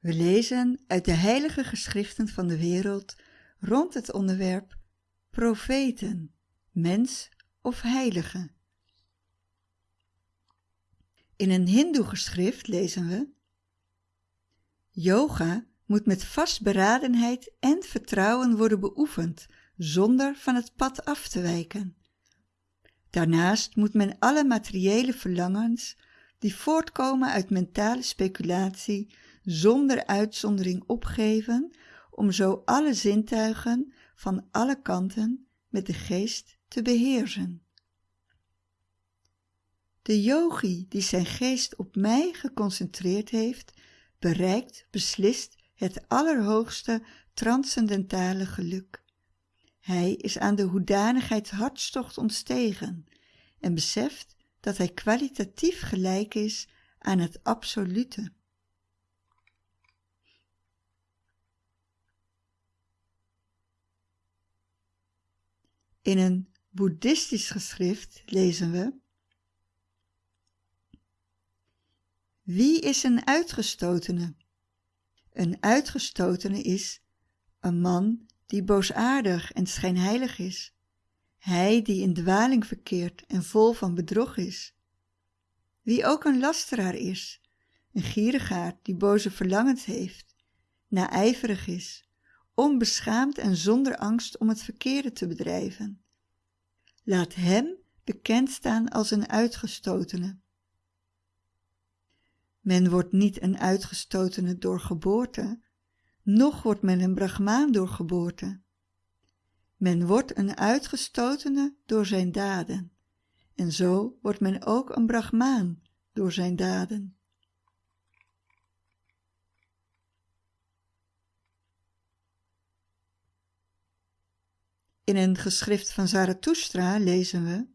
We lezen uit de heilige geschriften van de wereld rond het onderwerp profeten, mens of heilige. In een hindoe geschrift lezen we Yoga moet met vastberadenheid en vertrouwen worden beoefend zonder van het pad af te wijken. Daarnaast moet men alle materiële verlangens die voortkomen uit mentale speculatie zonder uitzondering opgeven om zo alle zintuigen van alle kanten met de geest te beheersen. De yogi die zijn geest op mij geconcentreerd heeft, bereikt beslist het allerhoogste transcendentale geluk. Hij is aan de hoedanigheid hartstocht ontstegen en beseft dat hij kwalitatief gelijk is aan het absolute. In een boeddhistisch geschrift lezen we Wie is een uitgestotene? Een uitgestotene is een man die boosaardig en schijnheilig is, hij die in dwaling verkeert en vol van bedrog is. Wie ook een lasteraar is, een gierigaard die boze verlangens heeft, naijverig is, onbeschaamd en zonder angst om het verkeerde te bedrijven. Laat hem bekend staan als een uitgestotene. Men wordt niet een uitgestotene door geboorte, noch wordt men een brahmaan door geboorte. Men wordt een uitgestotene door zijn daden, en zo wordt men ook een brahmaan door zijn daden. In een geschrift van Zarathustra lezen we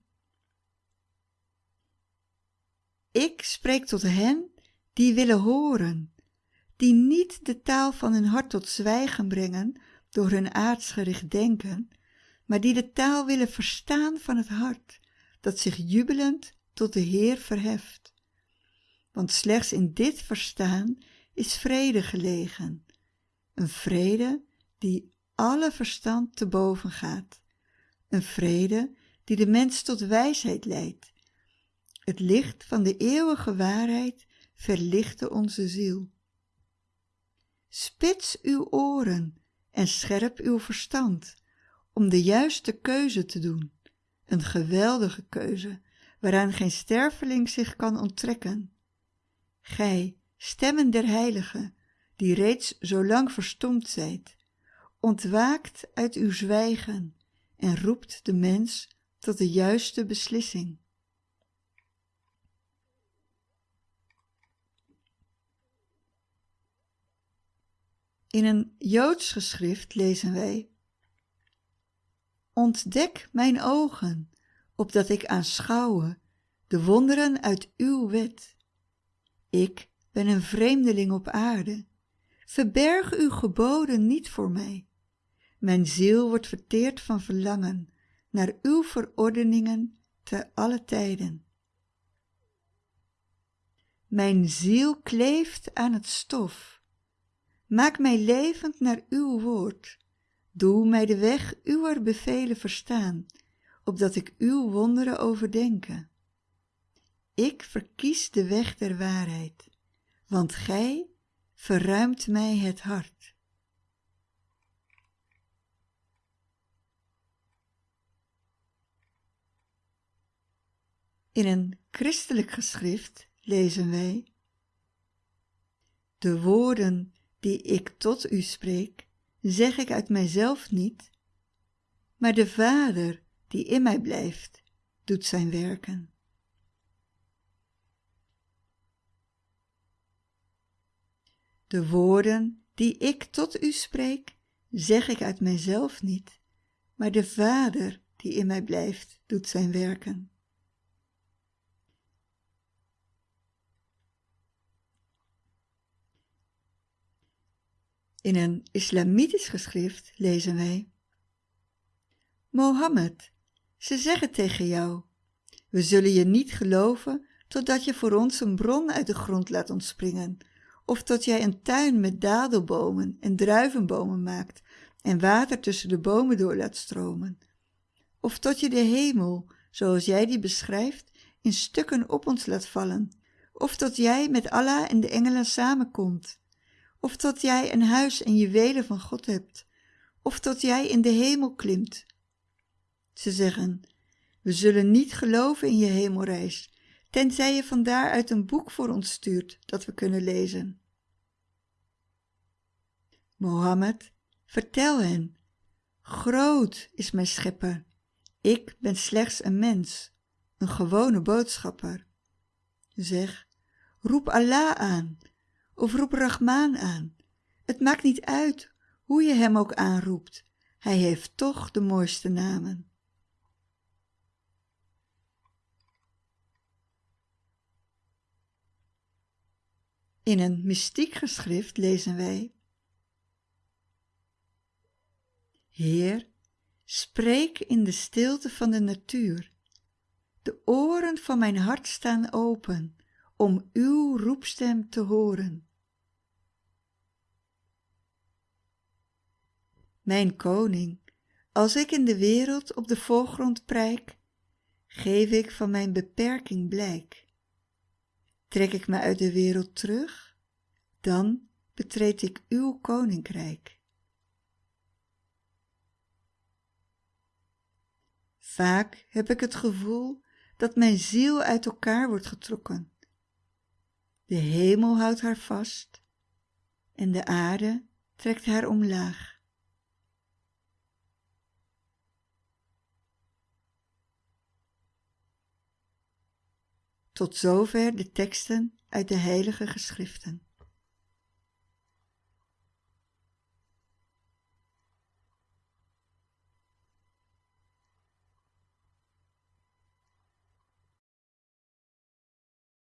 Ik spreek tot hen die willen horen, die niet de taal van hun hart tot zwijgen brengen door hun aardsgericht denken, maar die de taal willen verstaan van het hart, dat zich jubelend tot de Heer verheft. Want slechts in dit verstaan is vrede gelegen, een vrede die alle verstand te boven gaat, een vrede die de mens tot wijsheid leidt. Het licht van de eeuwige waarheid verlichte onze ziel. Spits uw oren en scherp uw verstand om de juiste keuze te doen, een geweldige keuze waaraan geen sterveling zich kan onttrekken. Gij, stemmen der heiligen, die reeds zo lang verstomd zijt, ontwaakt uit uw zwijgen en roept de mens tot de juiste beslissing. In een Joods geschrift lezen wij Ontdek mijn ogen, opdat ik aanschouwe de wonderen uit uw wet. Ik ben een vreemdeling op aarde. Verberg uw geboden niet voor mij. Mijn ziel wordt verteerd van verlangen naar uw verordeningen te alle tijden. Mijn ziel kleeft aan het stof. Maak mij levend naar uw woord. Doe mij de weg uwer bevelen verstaan, opdat ik uw wonderen overdenke. Ik verkies de weg der waarheid, want gij verruimt mij het hart. In een christelijk geschrift lezen wij De woorden die ik tot u spreek, zeg ik uit mijzelf niet, maar de Vader die in mij blijft, doet zijn werken. De woorden die ik tot u spreek, zeg ik uit mijzelf niet, maar de Vader die in mij blijft, doet zijn werken. In een islamitisch geschrift lezen wij Mohammed, ze zeggen tegen jou, we zullen je niet geloven totdat je voor ons een bron uit de grond laat ontspringen, of dat jij een tuin met dadelbomen en druivenbomen maakt en water tussen de bomen door laat stromen. Of tot je de hemel, zoals jij die beschrijft, in stukken op ons laat vallen. Of dat jij met Allah en de engelen samenkomt. Of dat jij een huis en juwelen van God hebt. Of dat jij in de hemel klimt. Ze zeggen, we zullen niet geloven in je hemelreis, tenzij je vandaar uit een boek voor ons stuurt dat we kunnen lezen. Mohammed, vertel hen, groot is mijn schepper, ik ben slechts een mens, een gewone boodschapper. Zeg, roep Allah aan, of roep Rahman aan, het maakt niet uit hoe je hem ook aanroept, hij heeft toch de mooiste namen. In een mystiek geschrift lezen wij Heer, spreek in de stilte van de natuur. De oren van mijn hart staan open om uw roepstem te horen. Mijn koning, als ik in de wereld op de voorgrond prijk, geef ik van mijn beperking blijk. Trek ik me uit de wereld terug, dan betreed ik uw koninkrijk. Vaak heb ik het gevoel dat mijn ziel uit elkaar wordt getrokken. De hemel houdt haar vast en de aarde trekt haar omlaag. Tot zover de teksten uit de heilige geschriften.